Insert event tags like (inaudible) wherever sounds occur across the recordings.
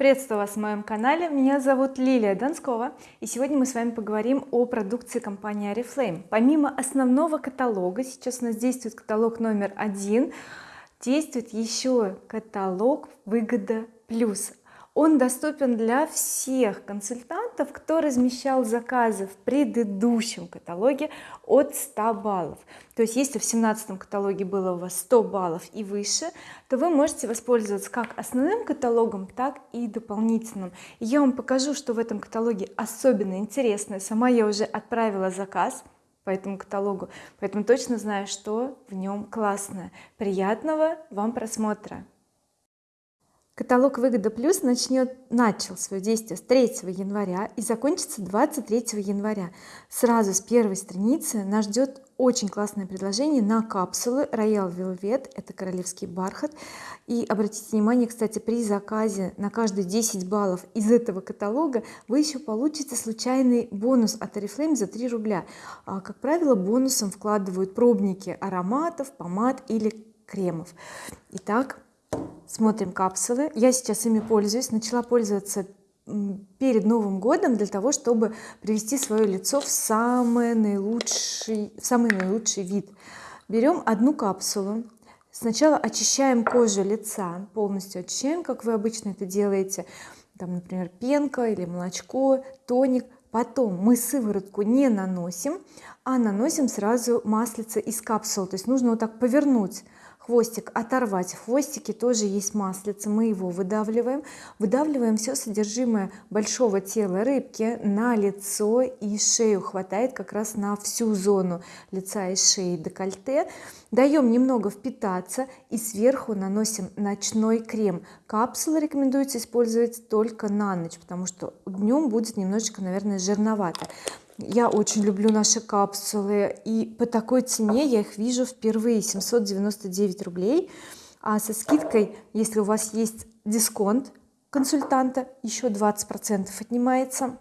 Приветствую вас на моем канале, меня зовут Лилия Донскова и сегодня мы с вами поговорим о продукции компании Oriflame. Помимо основного каталога, сейчас у нас действует каталог номер один, действует еще каталог выгода плюс он доступен для всех консультантов кто размещал заказы в предыдущем каталоге от 100 баллов. То есть если в семнадцатом каталоге было у вас 100 баллов и выше то вы можете воспользоваться как основным каталогом так и дополнительным. Я вам покажу что в этом каталоге особенно интересное сама я уже отправила заказ по этому каталогу поэтому точно знаю что в нем классное. Приятного вам просмотра Каталог выгода плюс начнет начал свое действие с 3 января и закончится 23 января. Сразу с первой страницы нас ждет очень классное предложение на капсулы Royal Velvet это королевский бархат. И обратите внимание кстати при заказе на каждые 10 баллов из этого каталога вы еще получите случайный бонус от oriflame за 3 рубля. А, как правило бонусом вкладывают пробники ароматов помад или кремов. Итак смотрим капсулы. Я сейчас ими пользуюсь. Начала пользоваться перед Новым годом для того чтобы привести свое лицо в самый наилучший в самый наилучший вид. Берем одну капсулу. Сначала очищаем кожу лица полностью очищаем как вы обычно это делаете. Там например пенка или молочко тоник. Потом мы сыворотку не наносим а наносим сразу маслице из капсул. То есть нужно вот так повернуть хвостик оторвать в хвостике тоже есть маслица. Мы его выдавливаем. Выдавливаем все содержимое большого тела рыбки на лицо и шею. Хватает как раз на всю зону лица и шеи декольте. Даем немного впитаться и сверху наносим ночной крем. Капсулы рекомендуется использовать только на ночь потому что днем будет немножечко наверное жирновато я очень люблю наши капсулы и по такой цене я их вижу впервые. 799 рублей. А со скидкой если у вас есть дисконт консультанта еще 20 процентов отнимается.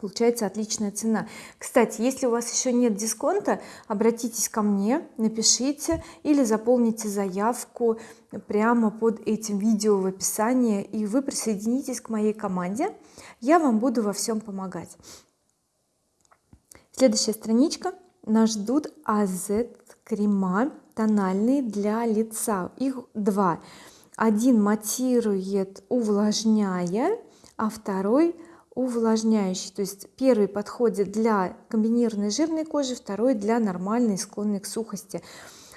Получается отличная цена. Кстати если у вас еще нет дисконта обратитесь ко мне напишите или заполните заявку прямо под этим видео в описании и вы присоединитесь к моей команде. Я вам буду во всем помогать следующая страничка. Нас ждут AZ крема тональные для лица их два. Один матирует увлажняя а второй увлажняющий. То есть первый подходит для комбинированной жирной кожи второй для нормальной склонной к сухости.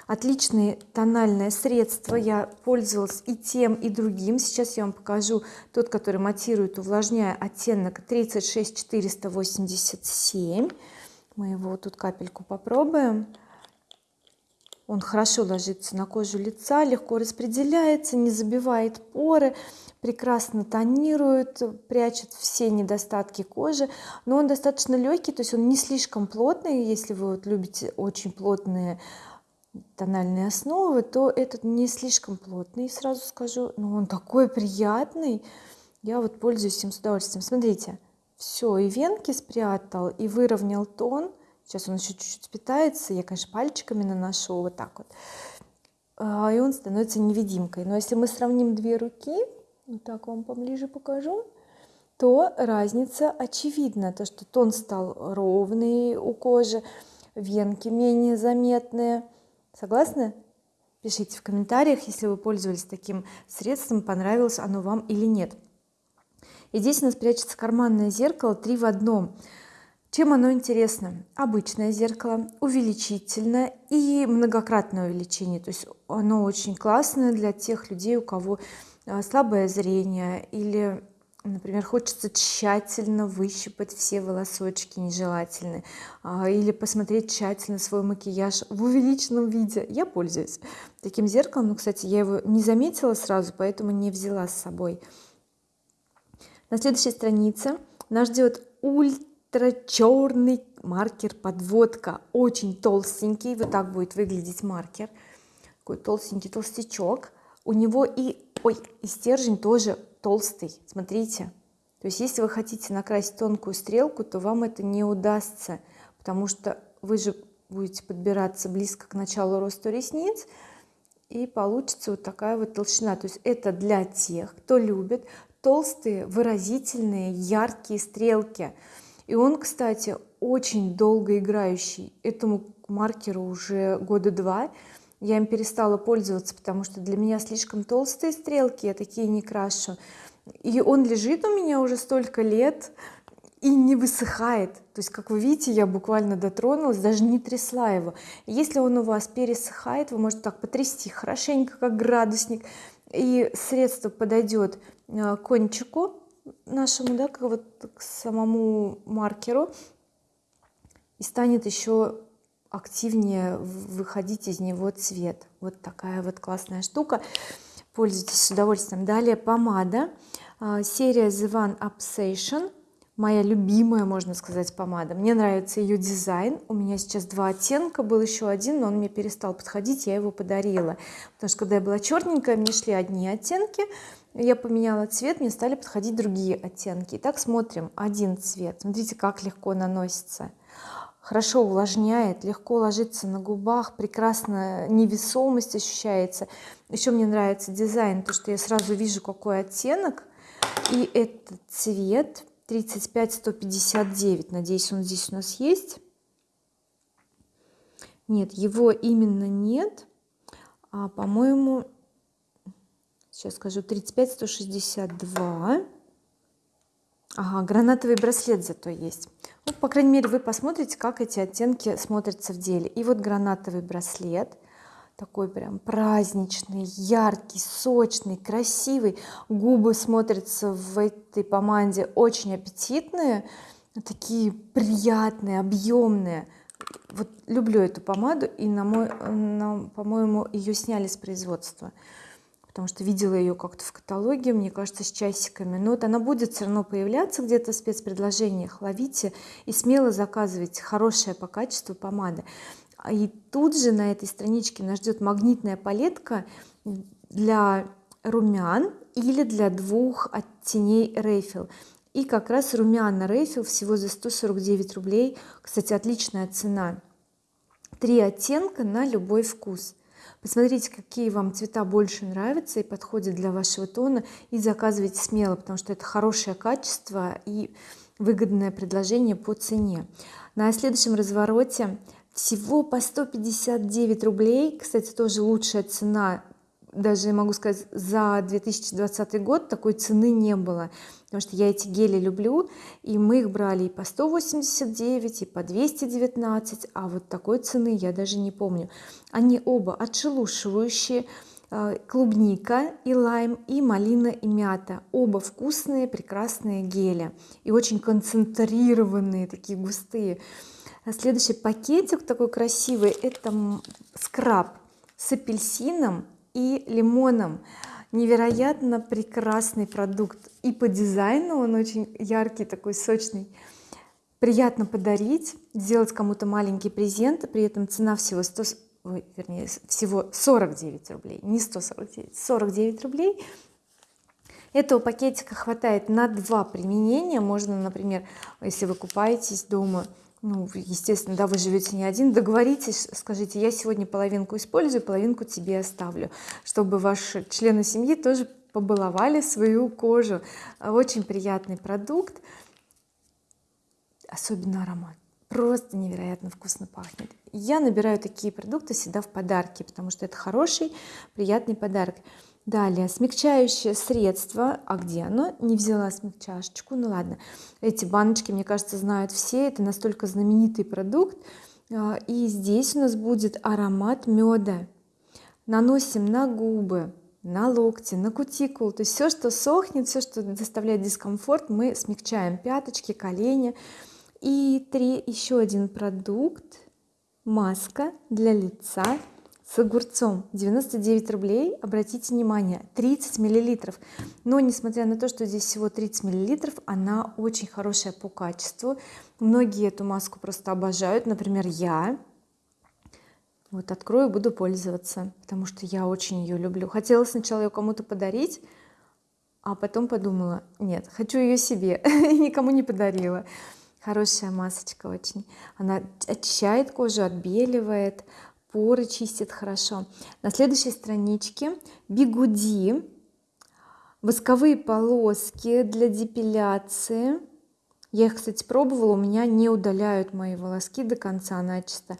Отличное тональное средство я пользовалась и тем и другим. Сейчас я вам покажу тот который матирует увлажняя оттенок 36 487 мы его тут капельку попробуем. Он хорошо ложится на кожу лица легко распределяется не забивает поры прекрасно тонирует прячет все недостатки кожи. Но он достаточно легкий то есть он не слишком плотный. Если вы вот любите очень плотные тональные основы то этот не слишком плотный сразу скажу. Но он такой приятный. Я вот пользуюсь им с удовольствием. Смотрите все и венки спрятал и выровнял тон. Сейчас он еще чуть-чуть питается я конечно пальчиками наношу вот так вот. А, и он становится невидимкой. Но если мы сравним две руки вот так вам поближе покажу то разница очевидна. То что тон стал ровный у кожи венки менее заметные. Согласны? Пишите в комментариях если вы пользовались таким средством понравилось оно вам или нет и здесь у нас прячется карманное зеркало три в одном. Чем оно интересно? Обычное зеркало увеличительное и многократное увеличение. То есть оно очень классное для тех людей у кого а, слабое зрение или например хочется тщательно выщипать все волосочки нежелательные а, или посмотреть тщательно свой макияж в увеличенном виде. Я пользуюсь таким зеркалом но кстати я его не заметила сразу поэтому не взяла с собой на следующей странице нас ждет ультра черный маркер подводка. Очень толстенький вот так будет выглядеть маркер. Такой толстенький толстячок. У него и ой и стержень тоже толстый смотрите. То есть если вы хотите накрасить тонкую стрелку то вам это не удастся потому что вы же будете подбираться близко к началу роста ресниц и получится вот такая вот толщина. То есть это для тех кто любит толстые выразительные яркие стрелки. И он кстати очень долго играющий. Этому маркеру уже года два. Я им перестала пользоваться потому что для меня слишком толстые стрелки я такие не крашу. И он лежит у меня уже столько лет и не высыхает. То есть как вы видите я буквально дотронулась даже не трясла его. Если он у вас пересыхает вы можете так потрясти хорошенько как градусник и средство подойдет кончику нашему да как вот к самому маркеру и станет еще активнее выходить из него цвет. Вот такая вот классная штука. Пользуйтесь с удовольствием. Далее помада. А, серия The One Obsession. Моя любимая можно сказать помада. Мне нравится ее дизайн. У меня сейчас два оттенка. Был еще один но он мне перестал подходить. Я его подарила. Потому что когда я была черненькая мне шли одни оттенки я поменяла цвет мне стали подходить другие оттенки. Итак, смотрим. Один цвет. Смотрите как легко наносится. Хорошо увлажняет легко ложится на губах прекрасно невесомость ощущается. Еще мне нравится дизайн то что я сразу вижу какой оттенок. И этот цвет 35 159 надеюсь он здесь у нас есть. Нет его именно нет. А по-моему сейчас скажу 35 162 ага гранатовый браслет зато есть. Ну, по крайней мере вы посмотрите как эти оттенки смотрятся в деле. И вот гранатовый браслет такой прям праздничный яркий сочный красивый. Губы смотрятся в этой помаде очень аппетитные такие приятные объемные. Вот люблю эту помаду и на мой на, по-моему ее сняли с производства потому что видела ее как-то в каталоге мне кажется с часиками. Но вот она будет все равно появляться где-то в спецпредложениях. Ловите и смело заказывайте. Хорошая по качеству помада. А и тут же на этой страничке нас ждет магнитная палетка для румян или для двух оттеней Рейфил и как раз румяна Рейфил всего за 149 рублей. Кстати отличная цена. Три оттенка на любой вкус посмотрите какие вам цвета больше нравятся и подходят для вашего тона и заказывайте смело потому что это хорошее качество и выгодное предложение по цене. На следующем развороте всего по 159 рублей. Кстати тоже лучшая цена даже могу сказать за 2020 год такой цены не было потому что я эти гели люблю и мы их брали и по 189 и по 219 а вот такой цены я даже не помню. Они оба отшелушивающие э, клубника и лайм и малина и мята. Оба вкусные прекрасные гели. И очень концентрированные такие густые. А следующий пакетик такой красивый это скраб с апельсином и лимоном невероятно прекрасный продукт. И по дизайну он очень яркий такой сочный. Приятно подарить сделать кому-то маленький презент при этом цена всего 100 ой, вернее всего 49 рублей. Не 149 49 рублей. Этого пакетика хватает на два применения. Можно например если вы купаетесь дома ну естественно да вы живете не один. Договоритесь скажите я сегодня половинку использую половинку тебе оставлю чтобы ваши члены семьи тоже побаловали свою кожу. Очень приятный продукт. Особенно аромат. Просто невероятно вкусно пахнет. Я набираю такие продукты всегда в подарки потому что это хороший приятный подарок далее. Смягчающее средство. А где оно? Не взяла смягчашечку. Ну ладно. Эти баночки мне кажется знают все. Это настолько знаменитый продукт. А, и здесь у нас будет аромат меда. Наносим на губы на локти на кутикулу. То есть все что сохнет все что доставляет дискомфорт мы смягчаем. Пяточки колени. И три еще один продукт. Маска для лица с огурцом. 99 рублей обратите внимание 30 миллилитров. Но несмотря на то что здесь всего 30 миллилитров она очень хорошая по качеству. Многие эту маску просто обожают. Например я. Вот открою буду пользоваться потому что я очень ее люблю. Хотела сначала ее кому-то подарить а потом подумала нет хочу ее себе (laughs) никому не подарила. Хорошая масочка очень. Она очищает кожу отбеливает поры чистит хорошо. На следующей страничке бигуди восковые полоски для депиляции. Я их кстати пробовала у меня не удаляют мои волоски до конца начисто.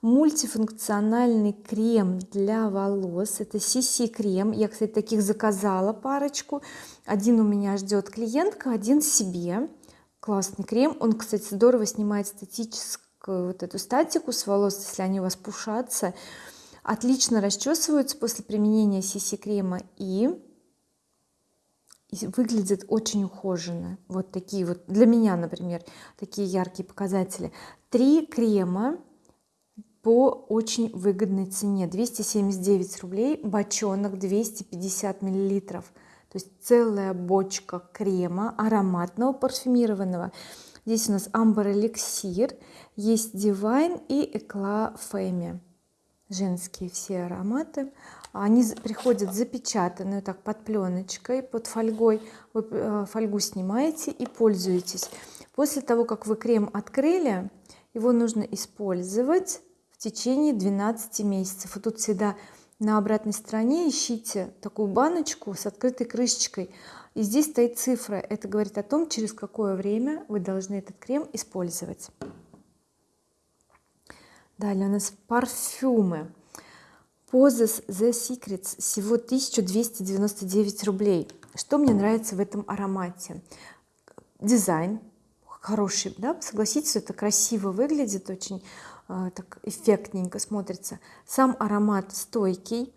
Мультифункциональный крем для волос это CC крем я кстати таких заказала парочку. Один у меня ждет клиентка один себе. Классный крем. Он кстати здорово снимает статическую вот эту статику с волос если они у вас пушатся отлично расчесываются после применения CC крема и и выглядит очень ухоженно. Вот такие вот для меня например такие яркие показатели. Три крема по очень выгодной цене. 279 рублей бочонок 250 миллилитров. То есть целая бочка крема ароматного парфюмированного здесь у нас амбр эликсир есть divine и экла фэми женские все ароматы. Они приходят запечатанные так под пленочкой под фольгой. Вы э, фольгу снимаете и пользуетесь. После того как вы крем открыли его нужно использовать в течение 12 месяцев. И тут всегда на обратной стороне ищите такую баночку с открытой крышечкой. И здесь стоит цифра. Это говорит о том через какое время вы должны этот крем использовать. Далее у нас парфюмы. Poses The Secrets всего 1299 рублей. Что мне нравится в этом аромате? Дизайн хороший да? Согласитесь это красиво выглядит очень так эффектненько смотрится. Сам аромат стойкий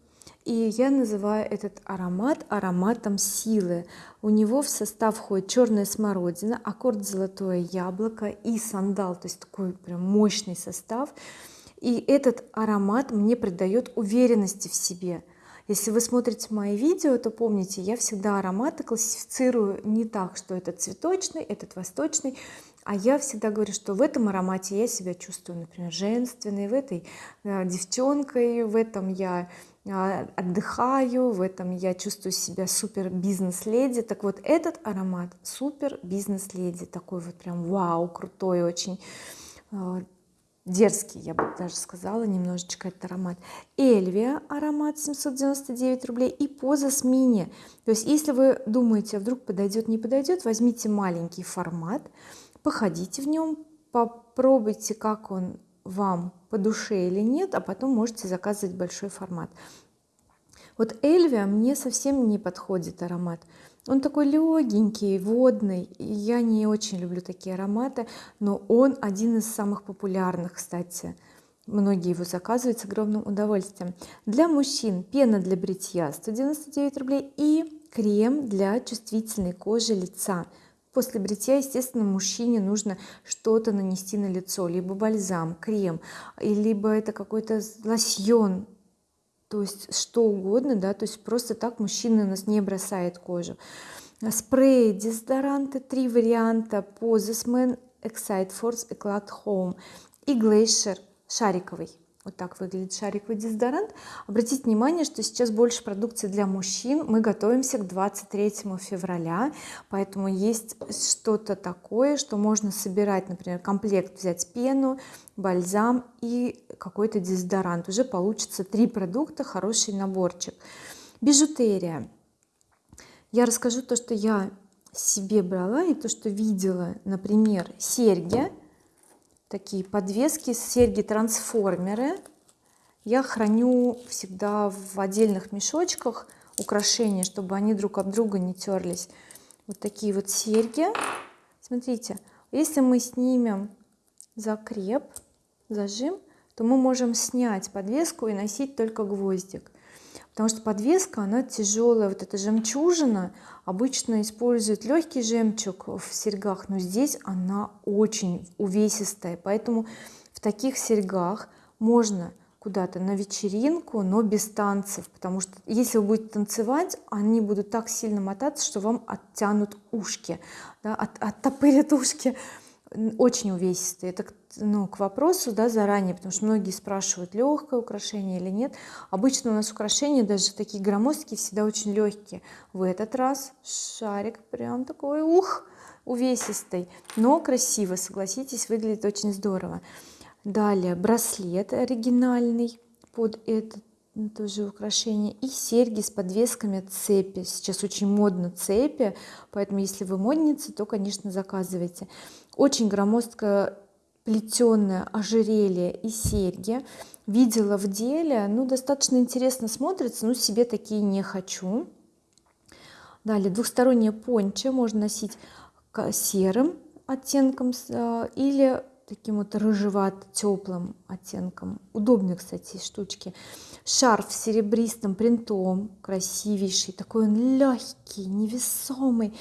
и я называю этот аромат ароматом силы. У него в состав входит черная смородина аккорд золотое яблоко и сандал то есть такой прям мощный состав. И этот аромат мне придает уверенности в себе. Если вы смотрите мои видео то помните я всегда ароматы классифицирую не так что этот цветочный этот восточный а я всегда говорю что в этом аромате я себя чувствую например женственной в этой э, девчонкой в этом я э, отдыхаю в этом я чувствую себя супер бизнес-леди. Так вот этот аромат супер бизнес-леди такой вот прям вау крутой очень э, дерзкий я бы даже сказала немножечко этот аромат. Эльвия аромат 799 рублей и Позас мини. То есть если вы думаете а вдруг подойдет не подойдет возьмите маленький формат походите в нем попробуйте как он вам по душе или нет а потом можете заказывать большой формат. Вот Эльвия мне совсем не подходит аромат. Он такой легенький водный я не очень люблю такие ароматы но он один из самых популярных кстати. Многие его заказывают с огромным удовольствием. Для мужчин пена для бритья 199 рублей и крем для чувствительной кожи лица после бритья естественно мужчине нужно что-то нанести на лицо либо бальзам крем либо это какой-то лосьон то есть что угодно да то есть просто так мужчина нас не бросает кожу. Спрей дезодоранты три варианта Posesman Excite Force Eclat Home и Glacier шариковый вот так выглядит шариковый дезодорант. Обратите внимание что сейчас больше продукции для мужчин. Мы готовимся к 23 февраля поэтому есть что-то такое что можно собирать например комплект взять пену бальзам и какой-то дезодорант. Уже получится три продукта хороший наборчик. Бижутерия. Я расскажу то что я себе брала и то что видела например серьги такие подвески серьги трансформеры я храню всегда в отдельных мешочках украшения чтобы они друг об друга не терлись вот такие вот серьги. Смотрите если мы снимем закреп зажим то мы можем снять подвеску и носить только гвоздик потому что подвеска она тяжелая вот эта жемчужина. Обычно используют легкий жемчуг в серьгах но здесь она очень увесистая. Поэтому в таких серьгах можно куда-то на вечеринку но без танцев. Потому что если вы будете танцевать они будут так сильно мотаться что вам оттянут ушки да, от, оттопырят ушки очень увесистые это ну, к вопросу да, заранее потому что многие спрашивают легкое украшение или нет. Обычно у нас украшения даже такие громоздкие всегда очень легкие в этот раз шарик прям такой ух увесистый но красиво согласитесь выглядит очень здорово. Далее браслет оригинальный под этот тоже украшения. И серьги с подвесками цепи. Сейчас очень модно цепи поэтому если вы модница то конечно заказывайте. Очень громоздкое плетеное ожерелье и серьги. Видела в деле ну достаточно интересно смотрится но себе такие не хочу. Далее двухстороннее пончо можно носить серым оттенком э, или таким вот рыжевато теплым оттенком. Удобные кстати штучки. Шарф с серебристым принтом красивейший такой он легкий невесомый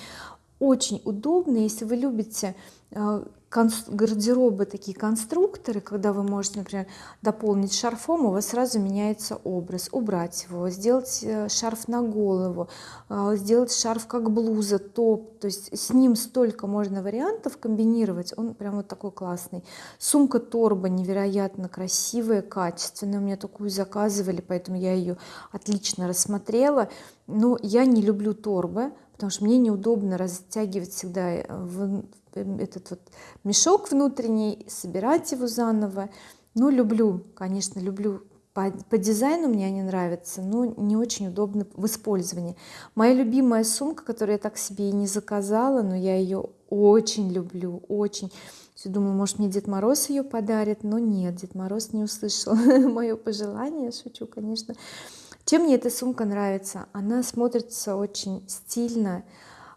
очень удобный. Если вы любите гардеробы такие конструкторы когда вы можете например дополнить шарфом у вас сразу меняется образ. Убрать его сделать э, шарф на голову э, сделать шарф как блуза топ. То есть с ним столько можно вариантов комбинировать он прям вот такой классный. Сумка торба невероятно красивая качественная у меня такую заказывали поэтому я ее отлично рассмотрела. Но я не люблю торбы потому что мне неудобно растягивать всегда э, в этот вот мешок внутренний собирать его заново. Ну люблю конечно люблю по, по дизайну мне они нравятся но не очень удобны в использовании. Моя любимая сумка которую я так себе и не заказала но я ее очень люблю очень. Все думаю может мне Дед Мороз ее подарит но нет Дед Мороз не услышал (laughs) мое пожелание шучу конечно. Чем мне эта сумка нравится? Она смотрится очень стильно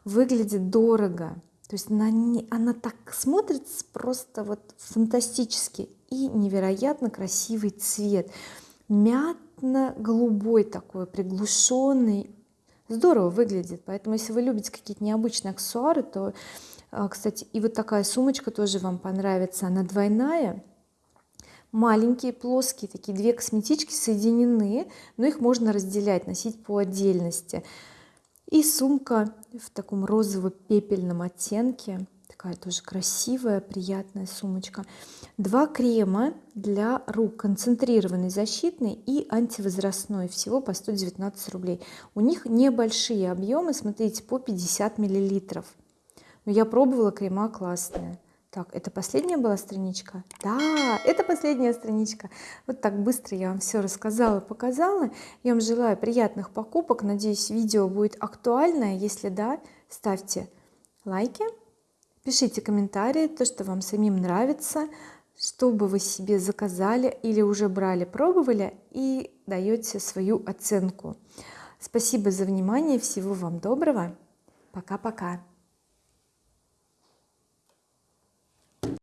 выглядит дорого то есть она, она так смотрится просто вот фантастически. И невероятно красивый цвет. Мятно-голубой такой приглушенный здорово выглядит. Поэтому если вы любите какие-то необычные аксессуары то а, кстати и вот такая сумочка тоже вам понравится. Она двойная. Маленькие плоские такие две косметички соединены но их можно разделять носить по отдельности и сумка в таком розово-пепельном оттенке такая тоже красивая приятная сумочка. Два крема для рук концентрированный защитный и антивозрастной всего по 119 рублей. У них небольшие объемы смотрите по 50 миллилитров. Но я пробовала крема классные так это последняя была страничка? Да это последняя страничка. Вот так быстро я вам все рассказала показала. Я вам желаю приятных покупок. Надеюсь видео будет актуальное. Если да ставьте лайки пишите комментарии то что вам самим нравится что бы вы себе заказали или уже брали пробовали и даете свою оценку. Спасибо за внимание. Всего вам доброго. Пока-пока